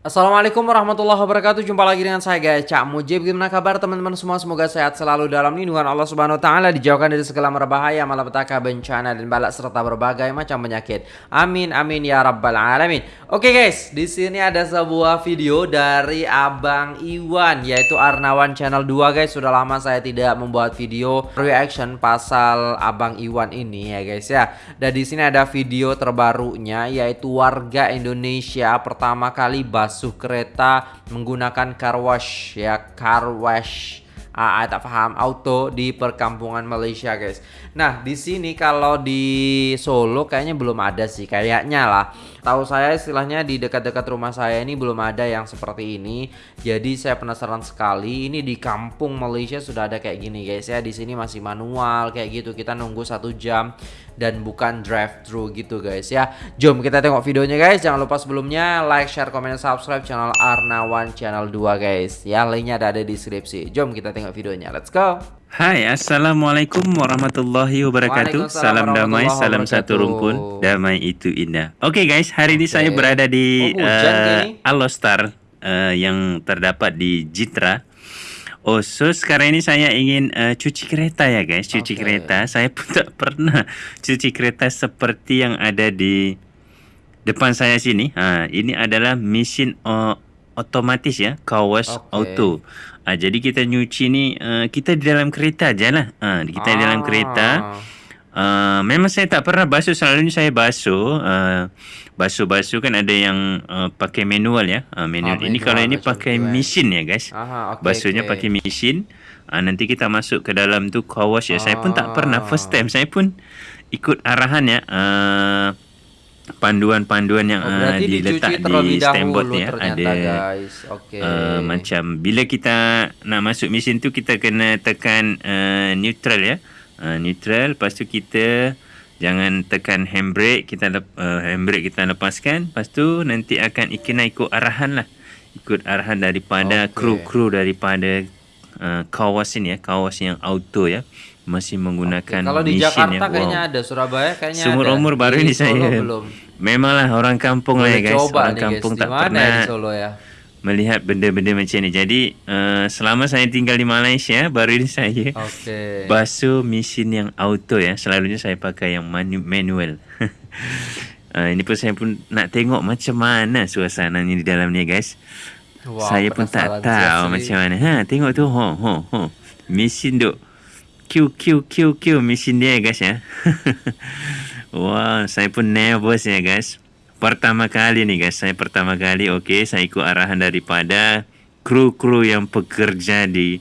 Assalamualaikum warahmatullahi wabarakatuh. Jumpa lagi dengan saya guys. Cak Mujib Gimana kabar teman-teman semua? Semoga sehat selalu dalam lindungan Allah subhanahu wa ta'ala Dijauhkan dari segala merbahaya Malapetaka, bencana dan balak Serta berbagai macam penyakit. Amin amin ya rabbal alamin. Oke guys di sini ada sebuah video Dari Abang Iwan Yaitu Arnawan Channel 2 guys. Sudah lama saya tidak membuat video Reaction pasal Abang Iwan ini ya guys ya. Dan di sini ada video terbarunya Yaitu warga Indonesia Pertama kali bahas basuh kereta menggunakan car wash ya car wash ah, tak paham auto di perkampungan Malaysia guys. Nah di sini kalau di Solo kayaknya belum ada sih kayaknya lah. Tahu saya istilahnya di dekat-dekat rumah saya ini belum ada yang seperti ini. Jadi saya penasaran sekali. Ini di kampung Malaysia sudah ada kayak gini guys ya. Di sini masih manual kayak gitu. Kita nunggu satu jam dan bukan drive thru gitu guys ya. Jom kita tengok videonya guys. Jangan lupa sebelumnya like, share, komen, subscribe channel Arnawan channel 2 guys. Ya linknya ada di deskripsi. Jom kita tengok videonya. Let's go. Hai, Assalamualaikum warahmatullahi wabarakatuh. Salam damai, salam satu rumpun. Damai itu indah. Oke okay, guys, hari okay. ini saya berada di oh, uh, Alostar uh, yang terdapat di Jitra. Oh, so sekarang ini saya ingin uh, cuci kereta ya guys, cuci okay. kereta. Saya pun tak pernah cuci kereta seperti yang ada di depan saya sini. Ha, ini adalah mesin uh, otomatis ya, car wash okay. auto. Ha, jadi kita nyuci ni uh, kita di dalam kereta aja lah. Ha, kita ah. di dalam kereta. Uh, memang saya tak pernah basuh. Selalunya saya basuh. Uh, basuh-basuh kan ada yang uh, pakai manual ya. Uh, manual. Oh, ini kalau ini pakai mesin ya guys. Aha, okay, basuhnya okay. pakai mesin. Uh, nanti kita masuk ke dalam tu car wash ya. Oh. saya pun tak pernah. First time saya pun ikut arahan ya. Uh, panduan-panduan yang oh, uh, diletak di ni ya. ada. guys. Okay. Uh, macam bila kita nak masuk mesin tu kita kena tekan uh, neutral ya uh, neutral lepas tu kita jangan tekan handbrake kita uh, handbrake kita lepaskan lepas tu nanti akan kena ikut arahan lah ikut arahan daripada okay. kru-kru daripada uh, kawas ini ya kawas yang auto ya masih menggunakan okay. Kalau di Jakarta yang, kayaknya ada, Surabaya kayaknya Sumur ada. umur baru ini saya. Belum. Memanglah orang kampung lah ya guys. Orang kampung guys. tak pernah di Solo ya? Melihat benda-benda macam ni. Jadi uh, selama saya tinggal di Malaysia baru ini saya okay. basuh mesin yang auto ya. Selalunya saya pakai yang manu- manual. uh, ini pun saya pun nak tengok macam mana suasana ni di dalam ni guys. Wow, saya pun tak tahu macam mana. Ha tengok tu ho ho ho. Mesin duk Q Q Q Q mesin dia guys ya. Wah, saya pun nervous ya guys. Pertama kali nih guys, saya pertama kali oke okay, saya ikut arahan daripada kru-kru yang bekerja di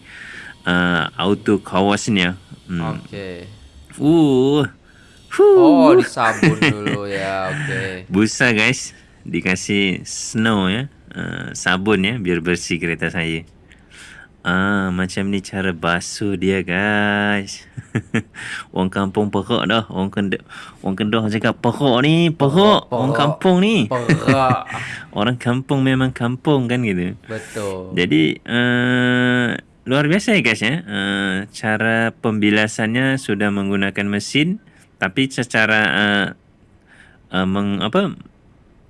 uh, auto kawasnya. Hmm. Oke. Okay. Uh. Oh, disabun dulu ya, oke. Okay. Busa guys, dikasih snow ya, uh, sabun ya biar bersih kereta saya. Ah, macam ni cara basuh dia guys. orang kampung perok dah. Orang kendah, orang kendah cakap perok ni, perok. Orang kampung ni. Orang kampung memang kampung kan gitu. Betul. Jadi uh, luar biasa ya guys ya. Uh, cara pembilasannya sudah menggunakan mesin tapi secara uh, uh, meng, apa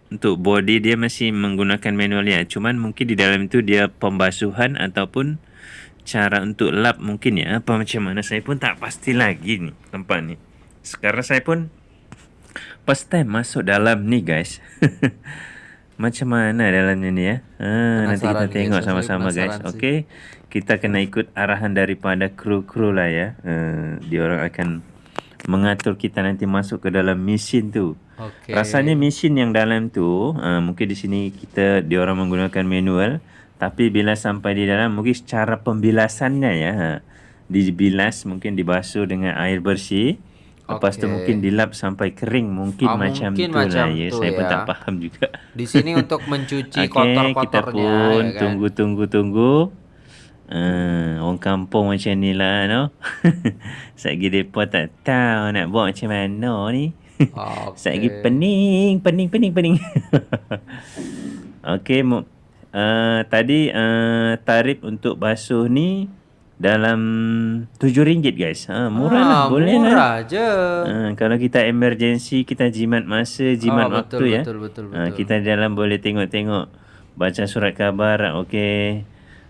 untuk body dia masih menggunakan manual ya. Cuman mungkin di dalam itu dia pembasuhan ataupun cara untuk lap mungkin ya. Apa macam mana saya pun tak pasti lagi ni tempat ni. Sekarang saya pun first time masuk dalam ni guys. macam mana dalamnya ni ya. Ha, nanti kita tengok sama-sama guys. Okey. Kita kena ikut arahan daripada kru-kru lah ya. Uh, dia orang akan mengatur kita nanti masuk ke dalam mesin tu. Okay. Rasanya mesin yang dalam tu uh, mungkin di sini kita dia orang menggunakan manual tapi bila sampai di dalam mungkin cara pembilasannya ya ha, dibilas mungkin dibasuh dengan air bersih lepas okay. tu mungkin dilap sampai kering mungkin oh, macam mungkin tu macam lah ya saya ya. pun tak faham juga di sini untuk mencuci okay, kotor-kotornya kita pun ya kan? tunggu tunggu tunggu Uh, orang kampung macam ni lah no? Sekejap mereka tak tahu nak buat macam mana ni okay. Sekejap pening, pening, pening, pening Okay uh, Tadi uh, tarif untuk basuh ni dalam RM7 guys. Ha, murah ah, lah. Boleh murah lah. je. Ha, kalau kita emergency, kita jimat masa, jimat oh, waktu betul, ya. Betul, betul, betul. Ha, kita dalam boleh tengok-tengok baca surat khabar okey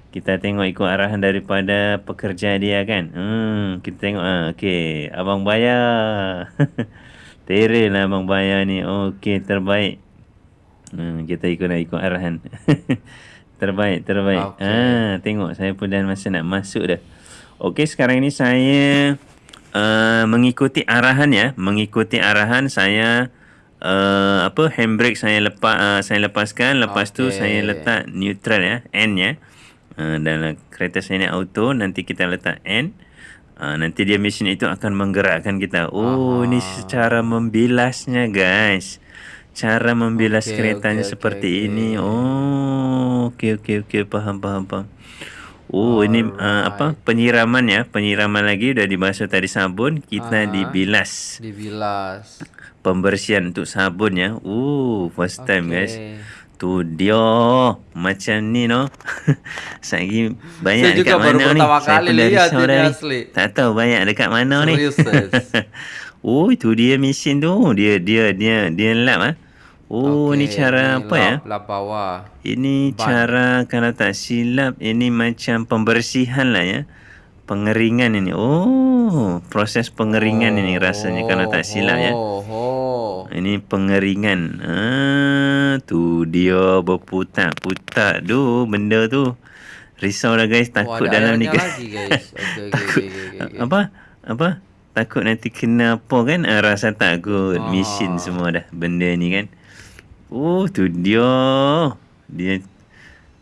kita tengok ikut arahan daripada pekerja dia kan hmm kita tengok ah okey abang bayar Tere lah abang bayar ni. Okey terbaik. Hmm kita ikut nak ikut arahan terbaik terbaik. Okay. ah tengok saya pun dah masa nak masuk dah. Okey sekarang ni saya uh, mengikuti arahan ya. Mengikuti arahan saya uh, apa handbrake saya lepas uh, saya lepaskan. Lepas okay. tu saya letak neutral ya N ya. Uh, dalam kereta saya ni auto. Nanti kita letak N uh, nanti dia mesin itu akan menggerakkan kita oh Aha. ini secara membilasnya guys cara membilas okay, keretanya okay, seperti okay, ini oh okey okey okey faham faham faham Oh Alright. ini uh, apa penyiraman ya penyiraman lagi udah dibasuh tadi sabun kita uh-huh. dibilas dibilas pembersihan untuk sabun ya. Uh, first time okay. guys. Tu dia macam ni no. Saya lagi banyak Saya dekat mana ni? Saya pun dari saudara ni. Tak tahu banyak dekat mana ni. oh, itu dia mesin tu. Dia dia dia dia lap ah. Oh, okay. ni cara apa lap, ya? Lap bawah. Ini Ban. cara kalau tak silap ini macam pembersihan lah ya pengeringan ini. Oh, proses pengeringan oh, ini rasanya oh, kalau tak silap ya. oh, ya. Oh. Ini pengeringan. Ah, tu dia berputar-putar tu benda tu. Risau lah guys, takut oh, dalam ni lagi guys. Okay, takut. Okay, okay, okay. Apa? Apa? Takut nanti kena apa kan? Ah, rasa takut. Oh. Mesin semua dah benda ni kan. Oh, tu dia. Dia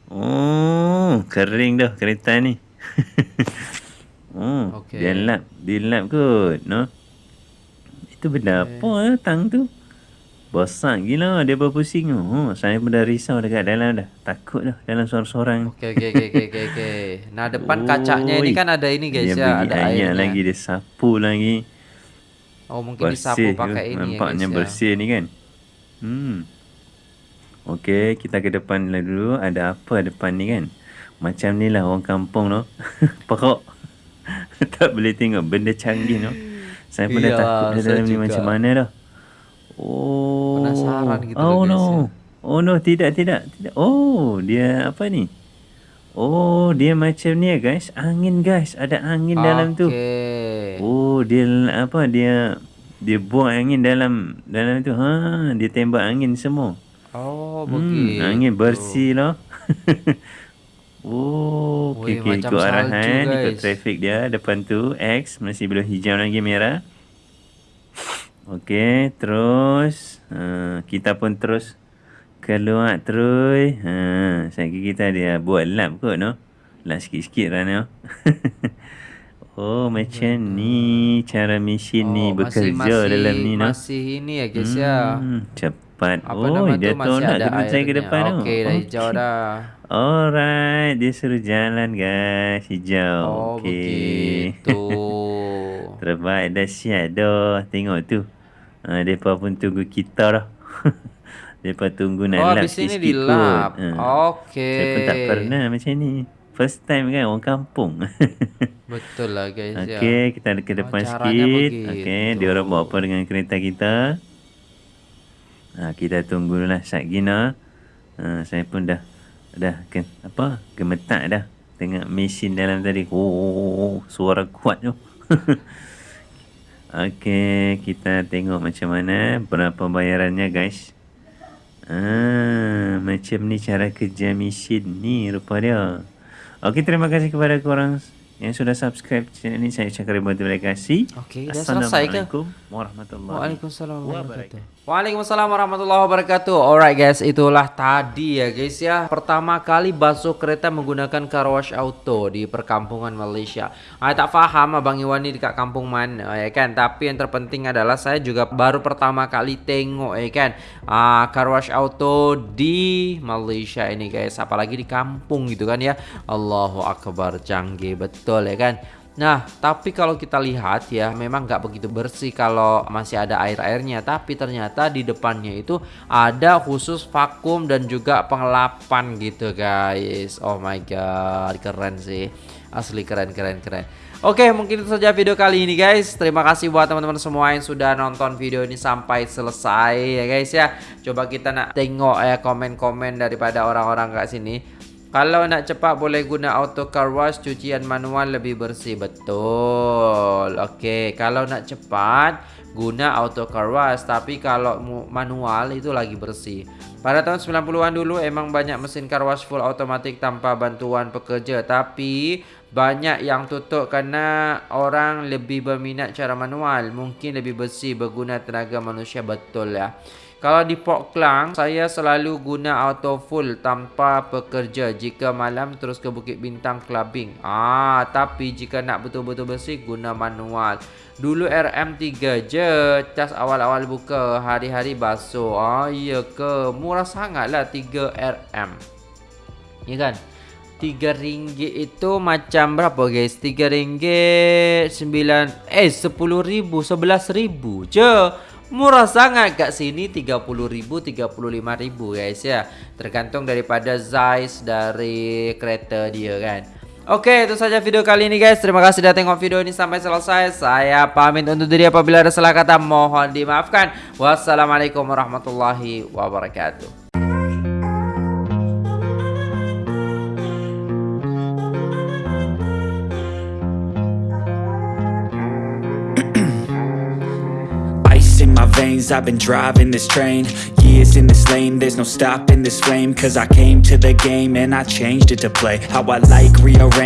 Oh, kering dah kereta ni. Hmm. Okay. Dia lap, dia lap kot, no. Itu benda okay. apa eh, tang tu? Besar gila dia berpusing tu. Oh, saya pun dah risau dekat dalam dah. Takut dah dalam seorang-seorang. Okey okey okey okey okey. Okay. Nah, depan Oi. kacanya ni kan ada ini guys dia ya, ada airnya. lagi dia sapu lagi. Oh, mungkin bersih disapu pakai ini Nampaknya ya, bersih ya. ni kan. Hmm. Okey, kita ke depan dulu. Ada apa depan ni kan? Macam ni lah orang kampung tu. Pokok. tak boleh tengok benda canggih tu. Saya pun dah ya, takut dah dalam ni macam mana dah. Oh. Penasaran gitu Oh no. Ya. Oh no, tidak, tidak, tidak. Oh, dia apa ni? Oh, dia macam ni ya guys. Angin guys. Ada angin okay. dalam tu. Oh, dia apa? Dia dia buang angin dalam dalam tu. Ha, dia tembak angin semua. Oh, begitu. Hmm, angin bersih lah. Oh, okey okey ikut arahan, ikut traffic dia depan tu X masih belum hijau lagi merah. Okey, terus uh, kita pun terus keluar terus. Ha, saya kita dia buat lap kot no. Lap sikit-sikit lah no. oh, macam Betul. ni cara mesin oh, ni bekerja masih, dalam ni no. Masih ini ya guys ya. Hmm, cepat. Apa oh, dia tu nak kena saya ke depan tu. Okey, dah hijau dah. Alright, dia suruh jalan guys, hijau. Oh, okay. begitu. Terbaik dah siap dah. Tengok tu. Ha, mereka pun tunggu kita dah. mereka tunggu nak oh, lap sikit-sikit ni dilap. Ha. Okay. Saya pun tak pernah macam ni. First time kan orang kampung. Betul lah guys. Okay, ya. kita ke depan oh, sikit. Okay, dia orang buat apa dengan kereta kita. Ha, kita tunggu lah Sat Gina. Ha, saya pun dah dah kan apa gemetak dah tengok mesin dalam tadi oh, oh, oh, oh suara kuat tu Okey, kita tengok macam mana berapa bayarannya guys. Ah, macam ni cara kerja mesin ni rupa dia. Okey, terima kasih kepada korang yang sudah subscribe channel ini saya ucapkan ribuan terima kasih. Okey, dah selesai ke? Assalamualaikum warahmatullahi wabarakatuh. Waalaikumsalam warahmatullahi wabarakatuh. Alright guys, itulah tadi ya guys ya. Pertama kali basuh kereta menggunakan car wash auto di perkampungan Malaysia. Saya tak faham Abang Iwan ini dekat kampung mana ya kan. Tapi yang terpenting adalah saya juga baru pertama kali tengok ya kan. Uh, car wash auto di Malaysia ini guys. Apalagi di kampung gitu kan ya. Allahu Akbar canggih betul ya kan Nah, tapi kalau kita lihat ya, memang nggak begitu bersih kalau masih ada air-airnya. Tapi ternyata di depannya itu ada khusus vakum dan juga pengelapan gitu guys. Oh my god, keren sih. Asli keren, keren, keren. Oke, mungkin itu saja video kali ini guys. Terima kasih buat teman-teman semua yang sudah nonton video ini sampai selesai ya guys ya. Coba kita nak tengok ya komen-komen daripada orang-orang kat sini. Kalau nak cepat boleh guna auto car wash, cucian manual lebih bersih. Betul. Oke, kalau nak cepat guna auto car wash, tapi kalau manual itu lagi bersih. Pada tahun 90-an dulu emang banyak mesin car wash full automatik tanpa bantuan pekerja, tapi banyak yang tutup kerana orang lebih berminat cara manual mungkin lebih bersih berguna tenaga manusia betul ya kalau di Port Klang saya selalu guna auto full tanpa pekerja. Jika malam terus ke Bukit Bintang clubbing. Ah tapi jika nak betul-betul bersih guna manual. Dulu RM3 je cas awal-awal buka hari-hari basuh. Ah iya ke? Murah sangatlah 3 RM ya kan? Tiga ringgit itu macam berapa guys? Tiga ringgit sembilan eh sepuluh ribu sebelas ribu je murah sangat. Kat sini tiga puluh ribu tiga puluh lima ribu guys ya. Tergantung daripada size dari kereta dia kan. Oke itu saja video kali ini guys. Terima kasih sudah tengok video ini sampai selesai. Saya pamit untuk diri apabila ada salah kata Mohon dimaafkan. Wassalamualaikum warahmatullahi wabarakatuh I've been driving this train. Years in this lane There's no stopping this flame. Cause I came to the game And I changed it to play. How I like rearrange